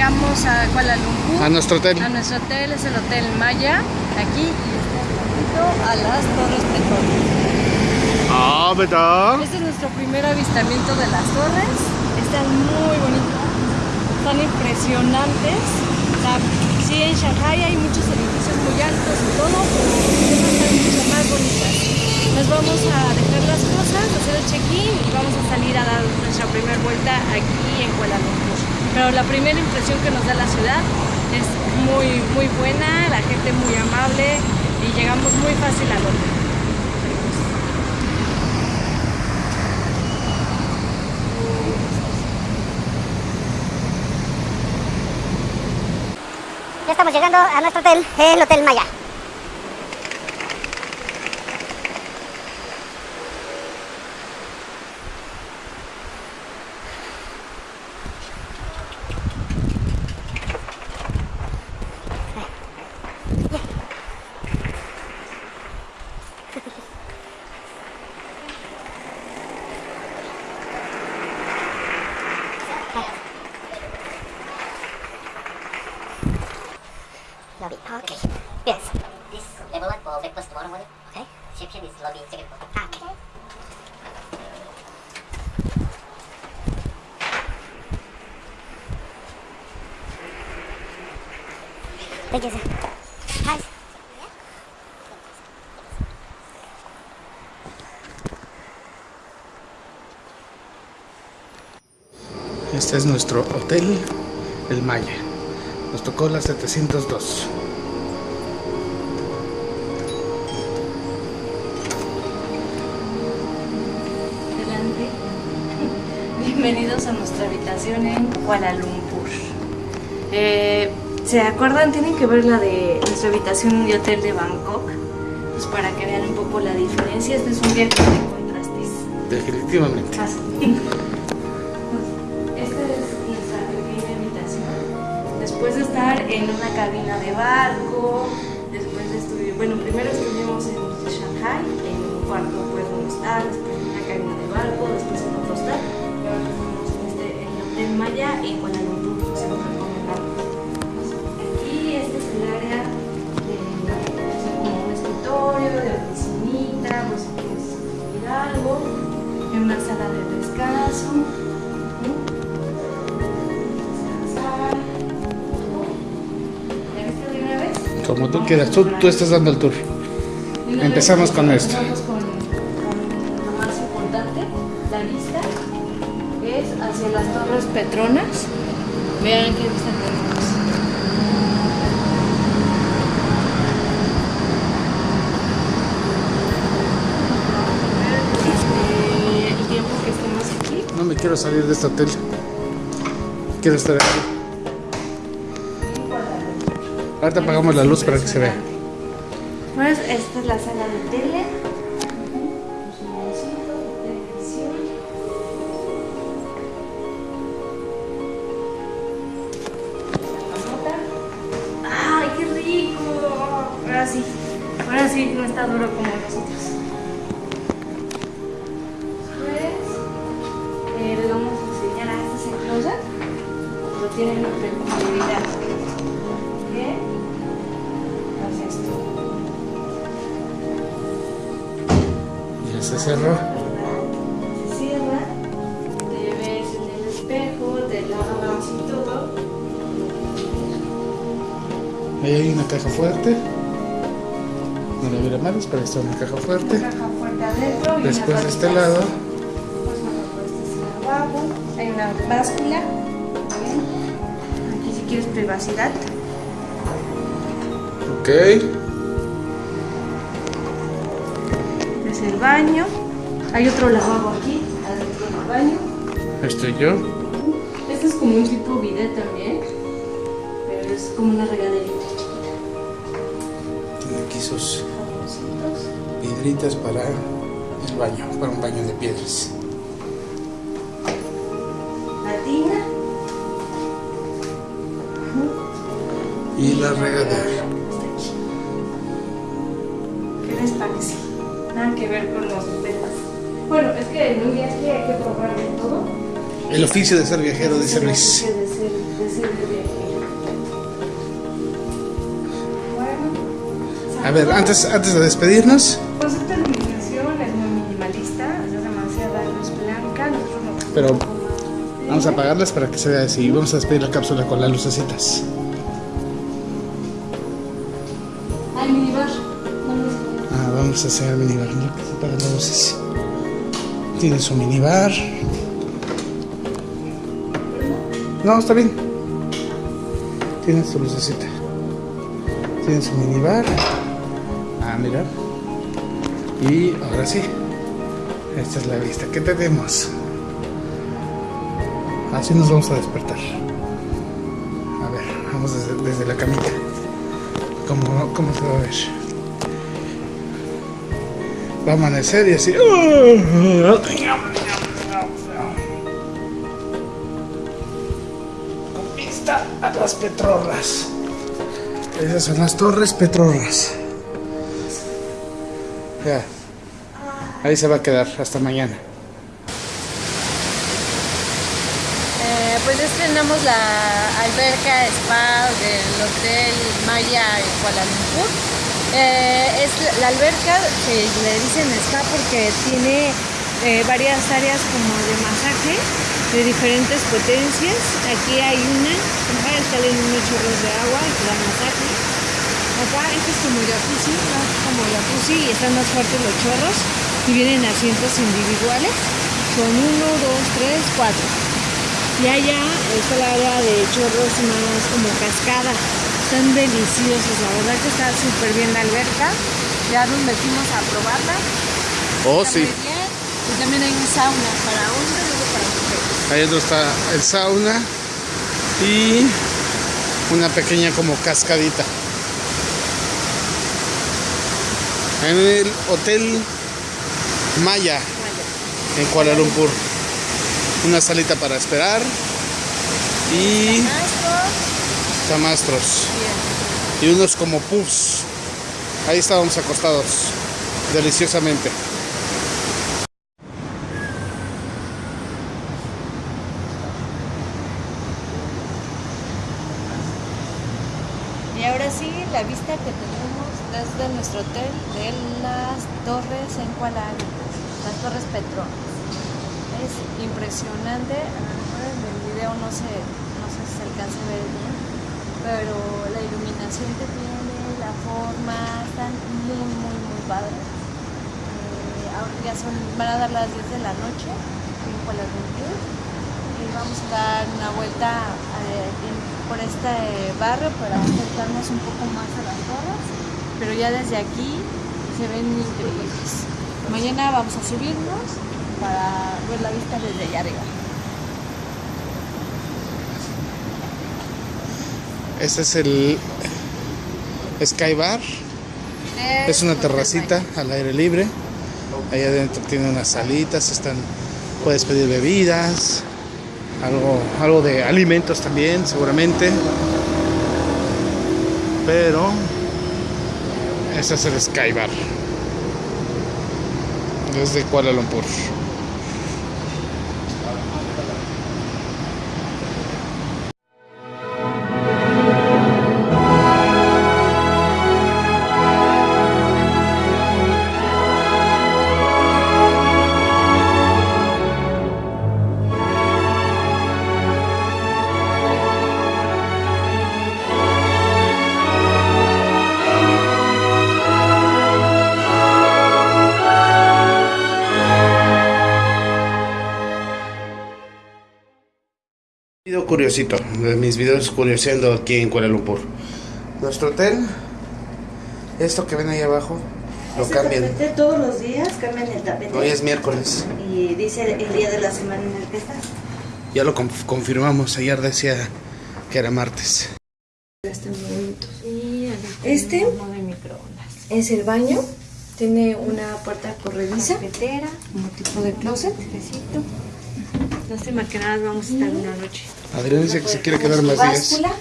llegamos a Kuala Lumpur. A nuestro hotel. A nuestro hotel, es el Hotel Maya. Aquí y está a las Torres Petronas. Ah, ¿verdad? Este es nuestro primer avistamiento de las torres. Están muy bonitas. Están impresionantes. O sea, sí, en Shanghai hay muchos edificios muy altos y todo, pero estas están mucho más bonitas. Nos vamos a dejar las cosas, hacer el check-in y vamos a salir a dar nuestra primera vuelta aquí. Pero la primera impresión que nos da la ciudad es muy, muy buena, la gente muy amable y llegamos muy fácil al hotel. Ya estamos llegando a nuestro hotel, el Hotel Maya. Este es nuestro hotel, el Maya. Nos tocó la 702. Adelante. Bienvenidos a nuestra habitación en Kuala Lumpur. Eh, ¿Se acuerdan? Tienen que ver la de nuestra habitación de hotel de Bangkok. Pues para que vean un poco la diferencia. Este es un viaje de contrastes. Definitivamente. Ah, sí. Esta es nuestra pequeña habitación. Después de estar en una cabina de barco, después de estudiar, bueno, primero en una sala de descanso. ¿no? Descansar. ¿Ya viste de una vez? Como tú quieras, tú, tú estás dando el tour. Empezamos con esto. Empezamos con, lo más importante, la vista es hacia las Torres Petronas. Vean qué vista tenemos. Eh, el tiempo que estemos aquí. No me quiero salir de este hotel. Quiero estar aquí. Ahorita apagamos la luz para que se vea. Pues esta es la sala de tele. ¡Ay, qué rico! Ahora sí, ahora sí no está duro como nosotros. Tienen en profundidad. ¿Qué? Hace esto. Ya se cerró. Se cierra, te ves en el espejo, te lavas y todo. Ahí hay una caja fuerte. No la hubiera más, pero está una caja fuerte. Caja fuerte adentro. Después de este lado, Pues bueno, pues este es el lavabo. Hay una báscula. ¿ven? Quieres privacidad. ok. Este es el baño. Hay otro lavabo aquí, adentro del baño. Estoy yo. Este es como un tipo bidet también. Pero es como una regaderita chiquita. Tiene aquí sus piedritas para el baño, para un baño de piedras. Y la regadera. ¿Qué les parece? Nada que ver con los temas. Bueno, es que en un viaje hay que probar de todo. El oficio de ser viajero, dice el Luis. oficio de ser, de ser viajero. Bueno. A ver, antes, antes de despedirnos, Pues esta iluminación es muy minimalista, es demasiada luz blanca, nosotros Pero vamos a apagarlas para que se vea así. Vamos a despedir la cápsula con las lucecitas. Minibar. Ah, vamos a hacer el minibar. Mira se. Tiene su minibar. No, está bien. Tiene su lucecita. Tiene su minibar. Ah, mira. Y ahora sí. Esta es la vista que tenemos. Así nos vamos a despertar. A ver, vamos desde, desde la camita. ¿Cómo, ¿Cómo se va a ver? Va a amanecer y así. Con vista a las petrorras. Esas son las torres petrorras. Ya. Ahí se va a quedar hasta mañana. Pues estrenamos la alberca spa del Hotel Maya en Kuala Lumpur. Eh, es la- alberca que le dicen spa porque tiene eh, varias áreas como de masaje de diferentes potencias. Aquí hay una, acá salen unos chorros de agua y te dan masaje. Acá este es como jacuzzi, ¿no? como jacuzzi y están más fuertes los chorros y vienen asientos individuales. Son uno, dos, tres, cuatro. Y allá está el área de chorros más como cascada. Están deliciosos, la verdad que está súper bien la alberca. Ya nos metimos a probarla. Oh, Está bien. Y también hay un sauna para hombres y otro para mujeres. Ahí dentro está el sauna y una pequeña como cascadita. En el Hotel Maya en Kuala Lumpur. Una salita para esperar y camastros y unos como puffs. Ahí estábamos acostados deliciosamente. Y ahora sí, la vista que tenemos desde nuestro hotel de las torres en Kuala Lumpur, las torres Petronas. Es impresionante, a lo mejor en el video no se, no sé si se alcanza a ver bien, pero la iluminación que tiene, la forma, están muy, muy, muy padres. Eh, ahora ya son, van a dar las 10 de la noche en Kuala Lumpur y vamos a dar una vuelta eh, por este barrio para acercarnos un poco más a las torres, pero ya desde aquí se ven increíbles. Mañana vamos a subirnos para ver la vista desde allá arriba. Este es el Sky Bar. Es una terracita al aire libre. Ahí adentro tiene unas salitas, están, puedes pedir bebidas, algo, algo de alimentos también, seguramente. Pero ese es el Sky Bar. Desde Kuala Lumpur. Video curiosito, de mis videos curioseando aquí en Kuala Lumpur. Nuestro hotel, esto que ven ahí abajo, lo Ese cambian. tapete todos los días cambian el tapete. Hoy es miércoles, Y dice el día de la semana en el que estás. ya lo conf- confirmamos, ayer decía que era martes. Y Este microondas. es el baño. Tiene una puerta corrediza. Cafetera, Como tipo de closet. cafecito. Lástima que nada más vamos a estar una noche. Adrián dice que se quiere quedar más días. báscula.